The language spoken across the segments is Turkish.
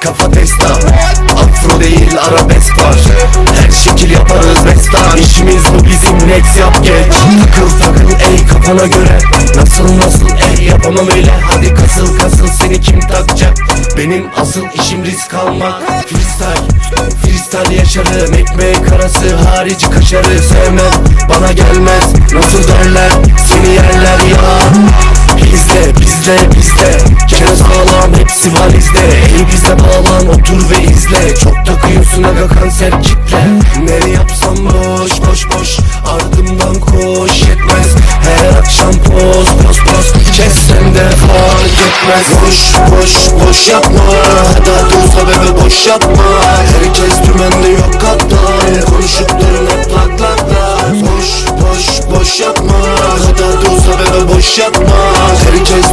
kafa testa. Afro değil arabesk var. Her şekil yaparız bestan İşimiz bu bizim next yap geç. Takıl takıl ey kafana göre. Nasıl nasıl ey yapamam öyle. Hadi kasıl kasıl seni kim takacak? Benim asıl işim risk almak. Freestyle, freestyle yaşarım. Ekmek arası harici kaşarı sevmem. Bana gelmez nasıl derler Bizde bizde Kere sağlam hepsi valizde. Ey bizde bağlan otur ve izle. Çok takıyorsun aga kanser kitle. Ne yapsam boş boş boş. Ardımdan koş yetmez. Her akşam poz poz poz. Kessem de fark etmez. Boş boş boş yapma. Hadi hadi uza bebe boş yapma. Herkes dümende yok kaptan Konuşup durun hep lak lak lak Boş boş boş yapma. Hadi hadi uza bebe boş yapma. Herkes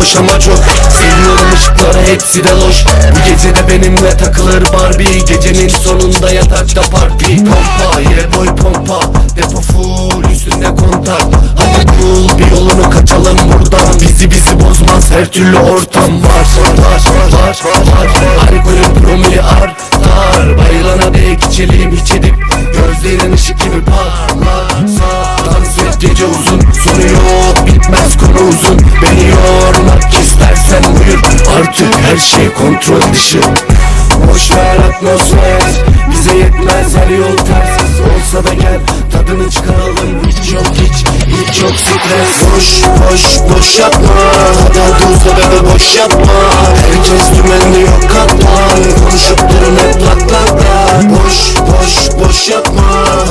boş ama çok. Seviyorum ışıkları hepsi de loş. Bu gece de benimle takılır Barbie. Gecenin sonunda yatakta parti. Pompa yine boy pompa. Depo full üstünde kontak. Hadi bul bir yolunu kaçalım buradan. Bizi bizi bozmaz her türlü ortam var. Var var var var Alkolün promili artar şey kontrol dışı. Boş ver atmosfer Bize yetmez her yol ters Olsa da gel tadını çıkaralım. Hiç yok hiç hiç yok stres. Boş boş boş yapma. Hadi uza bebe boş yapma. Herkes dümende yok kaptan Konuşup durun hep lak lak Boş boş boş yapma.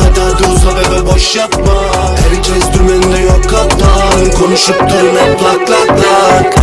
Hadi uza bebe boş yapma. Herkes dümende yok kaptan Konuşup durun hep lak lak lak